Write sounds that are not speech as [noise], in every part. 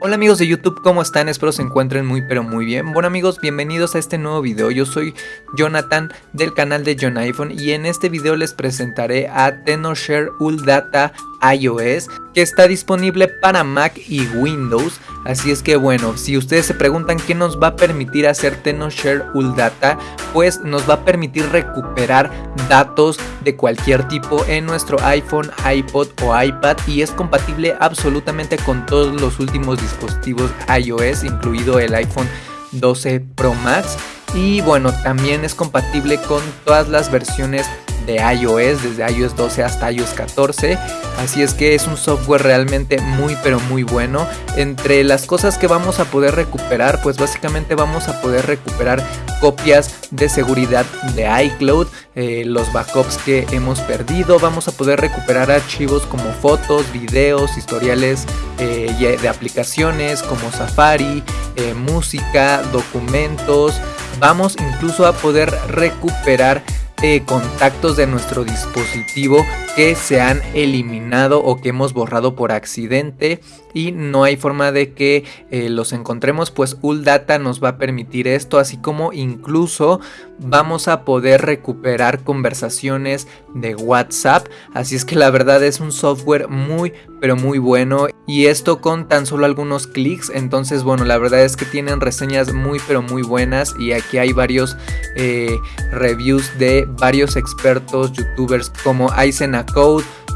Hola amigos de YouTube, ¿cómo están? Espero se encuentren muy pero muy bien. Bueno amigos, bienvenidos a este nuevo video. Yo soy Jonathan del canal de John iPhone y en este video les presentaré a TenorShare Data iOS que está disponible para Mac y Windows. Así es que bueno, si ustedes se preguntan qué nos va a permitir hacer TenorShare Data, pues nos va a permitir recuperar datos de cualquier tipo en nuestro iPhone, iPod o iPad y es compatible absolutamente con todos los últimos dispositivos dispositivos iOS, incluido el iPhone 12 Pro Max. Y bueno, también es compatible con todas las versiones de iOS, desde iOS 12 hasta iOS 14. Así es que es un software realmente muy pero muy bueno. Entre las cosas que vamos a poder recuperar, pues básicamente vamos a poder recuperar copias de seguridad de iCloud, eh, los backups que hemos perdido, vamos a poder recuperar archivos como fotos, videos, historiales eh, de aplicaciones como Safari, eh, música, documentos, vamos incluso a poder recuperar contactos de nuestro dispositivo que se han eliminado o que hemos borrado por accidente y no hay forma de que eh, los encontremos pues Uldata nos va a permitir esto así como incluso vamos a poder recuperar conversaciones de WhatsApp. Así es que la verdad es un software muy pero muy bueno. Y esto con tan solo algunos clics. Entonces bueno la verdad es que tienen reseñas muy pero muy buenas. Y aquí hay varios eh, reviews de varios expertos youtubers como Aizen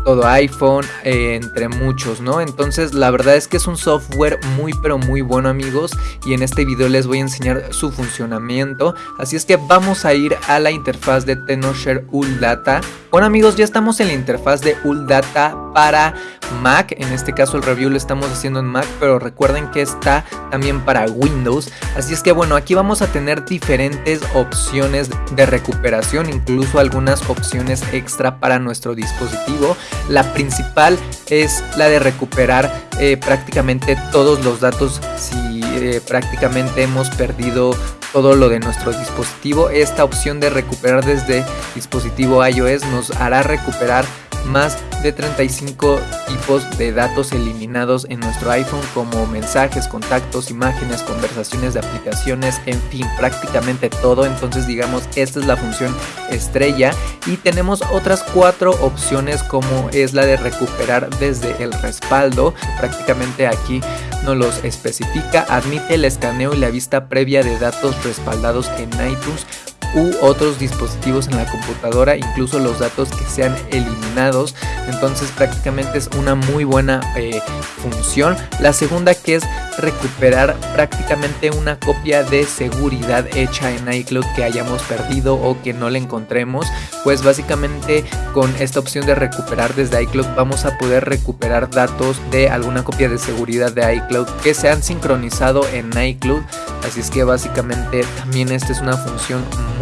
todo iPhone, eh, entre muchos, ¿no? Entonces la verdad es que es un software muy pero muy bueno amigos y en este video les voy a enseñar su funcionamiento. Así es que vamos a ir a la interfaz de TenorShare Data. Bueno amigos, ya estamos en la interfaz de Data para Mac, en este caso el review lo estamos haciendo en Mac, pero recuerden que está también para Windows, así es que bueno, aquí vamos a tener diferentes opciones de recuperación, incluso algunas opciones extra para nuestro dispositivo. La principal es la de recuperar eh, prácticamente todos los datos si eh, prácticamente hemos perdido todo lo de nuestro dispositivo. Esta opción de recuperar desde dispositivo iOS nos hará recuperar más de 35 tipos de datos eliminados en nuestro iPhone como mensajes, contactos, imágenes, conversaciones de aplicaciones, en fin, prácticamente todo. Entonces digamos, esta es la función estrella y tenemos otras cuatro opciones como es la de recuperar desde el respaldo. Prácticamente aquí nos los especifica, admite el escaneo y la vista previa de datos respaldados en iTunes u otros dispositivos en la computadora, incluso los datos que sean eliminados. Entonces prácticamente es una muy buena eh, función. La segunda que es recuperar prácticamente una copia de seguridad hecha en iCloud que hayamos perdido o que no le encontremos. Pues básicamente con esta opción de recuperar desde iCloud vamos a poder recuperar datos de alguna copia de seguridad de iCloud que se han sincronizado en iCloud. Así es que básicamente también esta es una función muy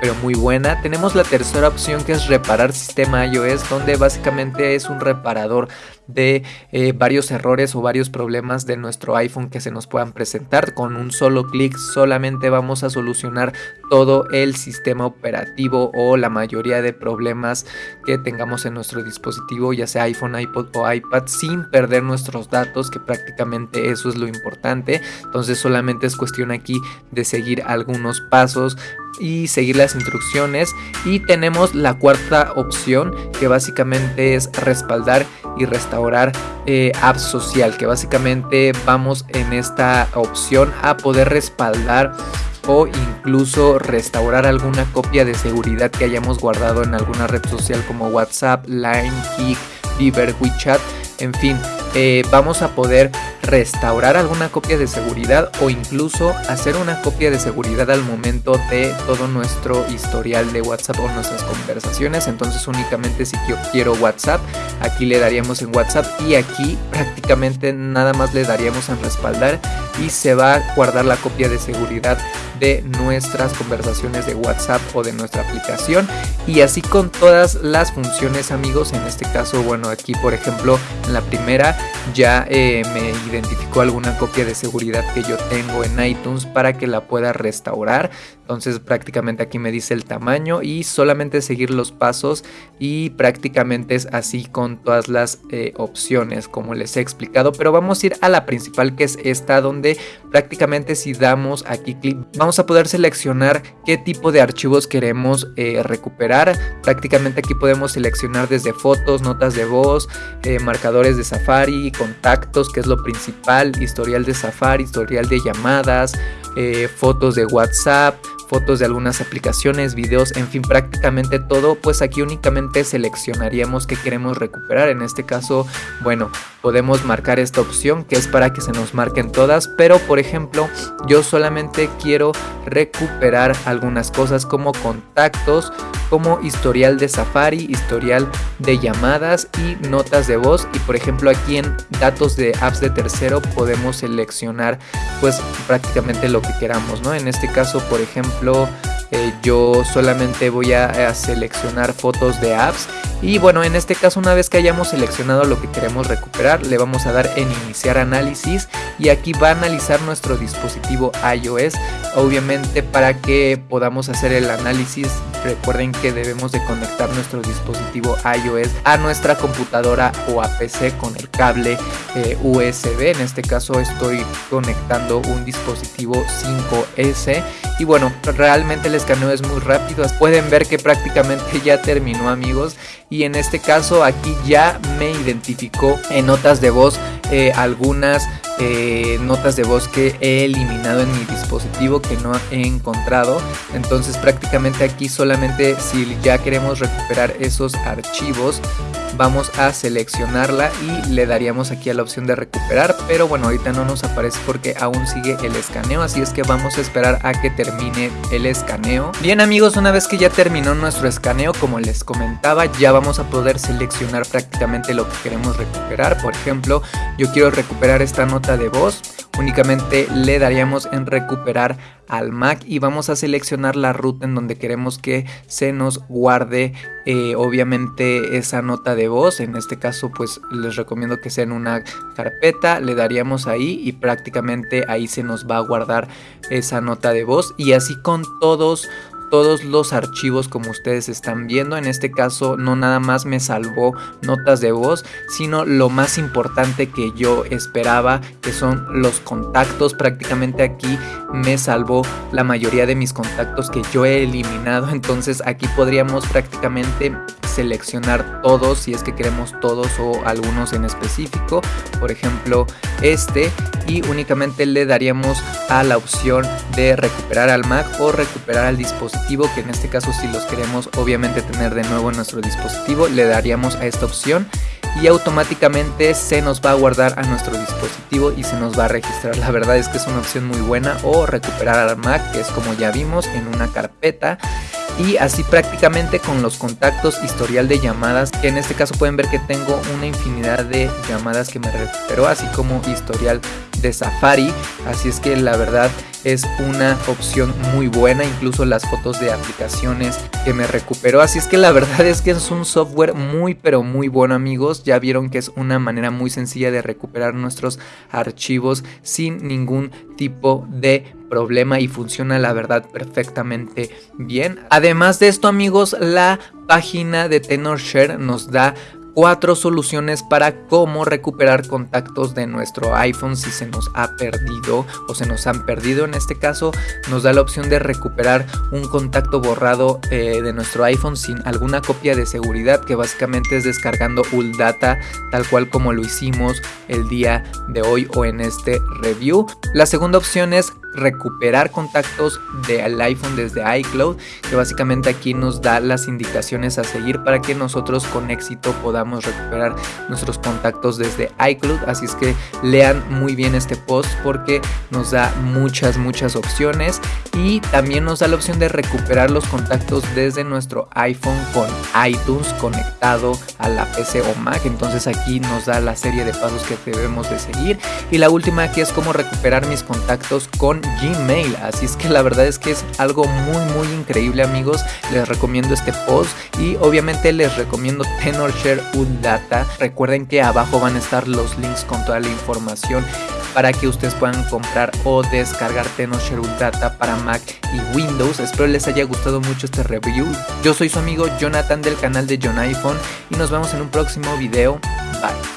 pero muy buena. Tenemos la tercera opción que es reparar sistema iOS donde básicamente es un reparador de eh, varios errores o varios problemas de nuestro iPhone que se nos puedan presentar. Con un solo clic solamente vamos a solucionar todo el sistema operativo o la mayoría de problemas que tengamos en nuestro dispositivo, ya sea iPhone, iPod o iPad, sin perder nuestros datos, que prácticamente eso es lo importante. Entonces solamente es cuestión aquí de seguir algunos pasos y seguir las instrucciones y tenemos la cuarta opción que básicamente es respaldar y restaurar eh, app social que básicamente vamos en esta opción a poder respaldar o incluso restaurar alguna copia de seguridad que hayamos guardado en alguna red social como WhatsApp, Line, Kik, Viber, WeChat, en fin, eh, vamos a poder restaurar alguna copia de seguridad o incluso hacer una copia de seguridad al momento de todo nuestro historial de WhatsApp o nuestras conversaciones. Entonces únicamente si yo quiero WhatsApp, aquí le daríamos en WhatsApp y aquí prácticamente nada más le daríamos en respaldar y se va a guardar la copia de seguridad de nuestras conversaciones de WhatsApp o de nuestra aplicación. Y así con todas las funciones amigos en este caso bueno aquí por ejemplo en la primera ya eh, me identificó alguna copia de seguridad que yo tengo en iTunes para que la pueda restaurar. Entonces prácticamente aquí me dice el tamaño y solamente seguir los pasos y prácticamente es así con todas las eh, opciones como les he explicado. Pero vamos a ir a la principal que es esta donde prácticamente si damos aquí clic vamos a poder seleccionar qué tipo de archivos queremos eh, recuperar. Prácticamente aquí podemos seleccionar desde fotos notas de voz eh, marcadores de Safari contactos que es lo principal historial de Safari historial de llamadas fotos de WhatsApp fotos de algunas aplicaciones, videos, en fin, prácticamente todo, pues aquí únicamente seleccionaríamos que queremos recuperar. En este caso, bueno, podemos marcar esta opción que es para que se nos marquen todas, pero por ejemplo, yo solamente quiero recuperar algunas cosas como contactos, como historial de Safari, historial de llamadas y notas de voz y por ejemplo aquí en datos de apps de tercero podemos seleccionar pues prácticamente lo que queramos, ¿no? En este caso, por ejemplo, eh, yo solamente voy a, seleccionar fotos de apps y bueno en este caso una vez que hayamos seleccionado lo que queremos recuperar le vamos a dar en iniciar análisis y aquí va a analizar nuestro dispositivo iOS obviamente para que podamos hacer el análisis recuerden que debemos de conectar nuestro dispositivo iOS a nuestra computadora o a PC con el cable eh, USB en este caso estoy conectando un dispositivo 5S y bueno realmente el escaneo es muy rápido. Pueden ver que prácticamente ya terminó amigos. Y en este caso aquí ya me identificó en notas de voz eh, algunas eh, notas de voz que he eliminado en mi dispositivo que no he encontrado. Entonces prácticamente aquí solamente si ya queremos recuperar esos archivos vamos a seleccionarla y le daríamos aquí a la opción de recuperar pero bueno ahorita no nos aparece porque aún sigue el escaneo así es que vamos a esperar a que termine el escaneo. Bien amigos una vez que ya terminó nuestro escaneo como les comentaba ya vamos a poder seleccionar prácticamente lo que queremos recuperar. Por ejemplo yo quiero recuperar esta nota de voz únicamente le daríamos en recuperar al Mac y vamos a seleccionar la ruta en donde queremos que se nos guarde eh, obviamente esa nota de voz. En este caso pues les recomiendo que sea en una carpeta le daríamos ahí y prácticamente ahí se nos va a guardar esa nota de voz. Y así con todos todos los archivos como ustedes están viendo. En este caso no nada más me salvó notas de voz, sino lo más importante que yo esperaba, que son los contactos. Prácticamente aquí me salvó la mayoría de mis contactos que yo he eliminado. [laughs] Entonces aquí podríamos prácticamente seleccionar todos si es que queremos todos o algunos en específico. Por ejemplo este y únicamente le daríamos a la opción de recuperar al Mac o recuperar al dispositivo que en este caso si los queremos obviamente tener de nuevo en nuestro dispositivo le daríamos a esta opción y automáticamente se nos va a guardar a nuestro dispositivo y se nos va a registrar. La verdad es que es una opción muy buena o recuperar al Mac que es como ya vimos en una carpeta y así prácticamente con los contactos historial de llamadas que en este caso pueden ver que tengo una infinidad de llamadas que me recuperó así como historial de Safari así es que la verdad es una opción muy buena incluso las fotos de aplicaciones que me recuperó así es que la [laughs] verdad es que es un software muy pero muy bueno amigos ya vieron que es una manera muy sencilla de recuperar nuestros archivos sin ningún tipo de problema y funciona la verdad perfectamente bien. Además de esto amigos, la página de TenorShare nos da cuatro soluciones para cómo recuperar contactos de nuestro iPhone si se nos ha perdido o se nos han perdido. En este caso nos da la opción de recuperar un contacto borrado eh, de nuestro iPhone sin alguna copia de seguridad que básicamente es descargando ULData tal cual como lo hicimos el día de hoy o en este review. La segunda opción es recuperar contactos del iPhone desde iCloud que básicamente aquí nos da las indicaciones a seguir para que nosotros con éxito podamos recuperar nuestros contactos desde iCloud. Así es que lean muy bien este post porque nos da muchas muchas opciones y también nos da la opción de recuperar los contactos desde nuestro iPhone con iTunes conectado a la PC o Mac. Entonces aquí nos da la serie de pasos que debemos de seguir. Y la última aquí es cómo recuperar mis contactos con Gmail. Así es que la verdad es que es algo muy muy increíble amigos. Les recomiendo este post y obviamente les recomiendo TenorShare Data. Recuerden que abajo van a estar los links con toda la información para que ustedes puedan comprar o descargar TenorShare Data para Mac y Windows. Espero les haya gustado mucho este review. Yo soy su amigo Jonathan del canal de John iPhone y nos vemos en un próximo video. Bye.